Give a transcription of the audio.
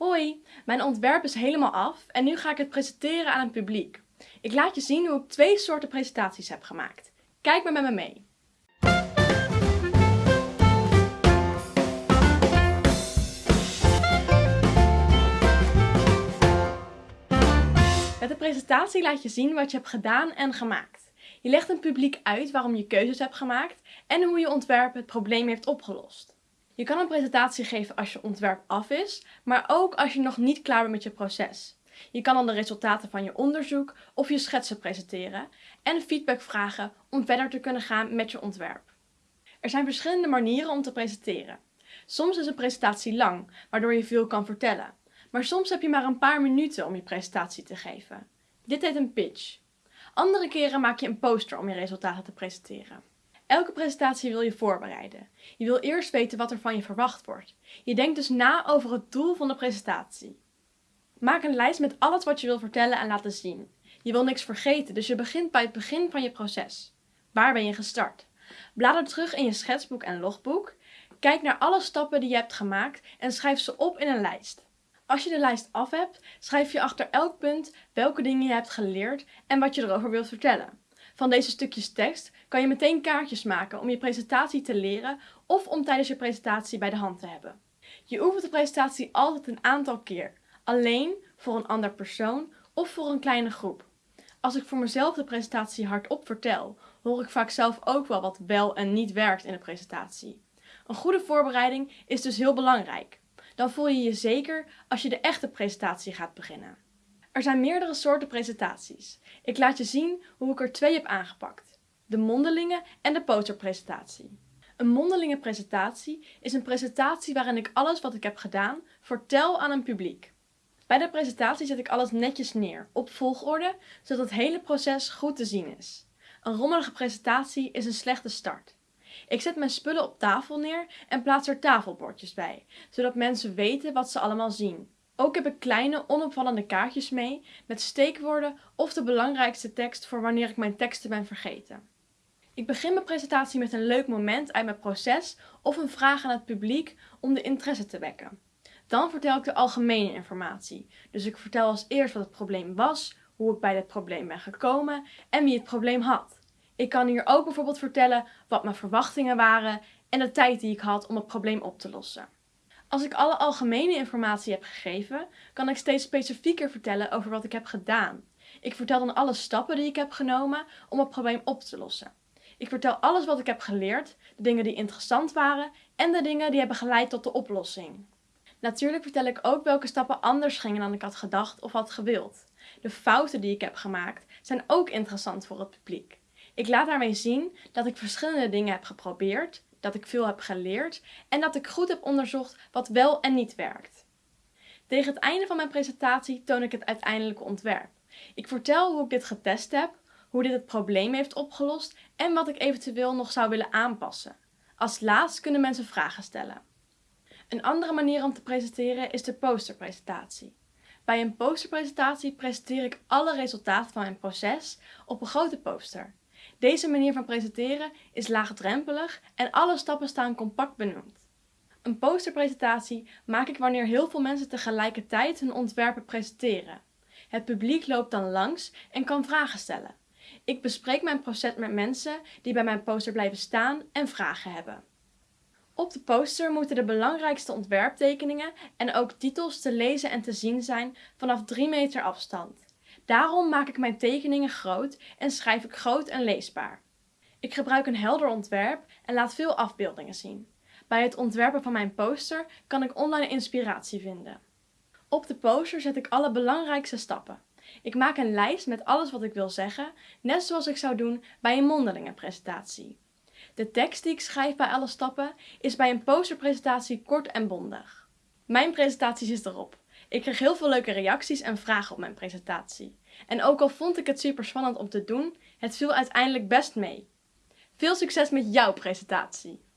Hoi, mijn ontwerp is helemaal af en nu ga ik het presenteren aan een publiek. Ik laat je zien hoe ik twee soorten presentaties heb gemaakt. Kijk maar met me mee. Met de presentatie laat je zien wat je hebt gedaan en gemaakt. Je legt een publiek uit waarom je keuzes hebt gemaakt en hoe je ontwerp het probleem heeft opgelost. Je kan een presentatie geven als je ontwerp af is, maar ook als je nog niet klaar bent met je proces. Je kan dan de resultaten van je onderzoek of je schetsen presenteren en feedback vragen om verder te kunnen gaan met je ontwerp. Er zijn verschillende manieren om te presenteren. Soms is een presentatie lang, waardoor je veel kan vertellen. Maar soms heb je maar een paar minuten om je presentatie te geven. Dit heet een pitch. Andere keren maak je een poster om je resultaten te presenteren. Elke presentatie wil je voorbereiden. Je wil eerst weten wat er van je verwacht wordt. Je denkt dus na over het doel van de presentatie. Maak een lijst met alles wat je wil vertellen en laten zien. Je wil niks vergeten, dus je begint bij het begin van je proces. Waar ben je gestart? Blader terug in je schetsboek en logboek. Kijk naar alle stappen die je hebt gemaakt en schrijf ze op in een lijst. Als je de lijst af hebt, schrijf je achter elk punt welke dingen je hebt geleerd en wat je erover wilt vertellen. Van deze stukjes tekst kan je meteen kaartjes maken om je presentatie te leren of om tijdens je presentatie bij de hand te hebben. Je oefent de presentatie altijd een aantal keer, alleen, voor een ander persoon of voor een kleine groep. Als ik voor mezelf de presentatie hardop vertel, hoor ik vaak zelf ook wel wat wel en niet werkt in de presentatie. Een goede voorbereiding is dus heel belangrijk. Dan voel je je zeker als je de echte presentatie gaat beginnen. Er zijn meerdere soorten presentaties. Ik laat je zien hoe ik er twee heb aangepakt. De mondelinge en de posterpresentatie. Een mondelinge presentatie is een presentatie waarin ik alles wat ik heb gedaan vertel aan een publiek. Bij de presentatie zet ik alles netjes neer, op volgorde, zodat het hele proces goed te zien is. Een rommelige presentatie is een slechte start. Ik zet mijn spullen op tafel neer en plaats er tafelbordjes bij, zodat mensen weten wat ze allemaal zien. Ook heb ik kleine onopvallende kaartjes mee met steekwoorden of de belangrijkste tekst voor wanneer ik mijn teksten ben vergeten. Ik begin mijn presentatie met een leuk moment uit mijn proces of een vraag aan het publiek om de interesse te wekken. Dan vertel ik de algemene informatie. Dus ik vertel als eerst wat het probleem was, hoe ik bij dit probleem ben gekomen en wie het probleem had. Ik kan hier ook bijvoorbeeld vertellen wat mijn verwachtingen waren en de tijd die ik had om het probleem op te lossen. Als ik alle algemene informatie heb gegeven, kan ik steeds specifieker vertellen over wat ik heb gedaan. Ik vertel dan alle stappen die ik heb genomen om het probleem op te lossen. Ik vertel alles wat ik heb geleerd, de dingen die interessant waren en de dingen die hebben geleid tot de oplossing. Natuurlijk vertel ik ook welke stappen anders gingen dan ik had gedacht of had gewild. De fouten die ik heb gemaakt zijn ook interessant voor het publiek. Ik laat daarmee zien dat ik verschillende dingen heb geprobeerd, dat ik veel heb geleerd en dat ik goed heb onderzocht wat wel en niet werkt. Tegen het einde van mijn presentatie toon ik het uiteindelijke ontwerp. Ik vertel hoe ik dit getest heb, hoe dit het probleem heeft opgelost en wat ik eventueel nog zou willen aanpassen. Als laatst kunnen mensen vragen stellen. Een andere manier om te presenteren is de posterpresentatie. Bij een posterpresentatie presenteer ik alle resultaten van mijn proces op een grote poster. Deze manier van presenteren is laagdrempelig en alle stappen staan compact benoemd. Een posterpresentatie maak ik wanneer heel veel mensen tegelijkertijd hun ontwerpen presenteren. Het publiek loopt dan langs en kan vragen stellen. Ik bespreek mijn proces met mensen die bij mijn poster blijven staan en vragen hebben. Op de poster moeten de belangrijkste ontwerptekeningen en ook titels te lezen en te zien zijn vanaf 3 meter afstand. Daarom maak ik mijn tekeningen groot en schrijf ik groot en leesbaar. Ik gebruik een helder ontwerp en laat veel afbeeldingen zien. Bij het ontwerpen van mijn poster kan ik online inspiratie vinden. Op de poster zet ik alle belangrijkste stappen. Ik maak een lijst met alles wat ik wil zeggen, net zoals ik zou doen bij een mondelinge presentatie. De tekst die ik schrijf bij alle stappen is bij een posterpresentatie kort en bondig. Mijn presentatie is erop. Ik kreeg heel veel leuke reacties en vragen op mijn presentatie. En ook al vond ik het super spannend om te doen, het viel uiteindelijk best mee. Veel succes met jouw presentatie!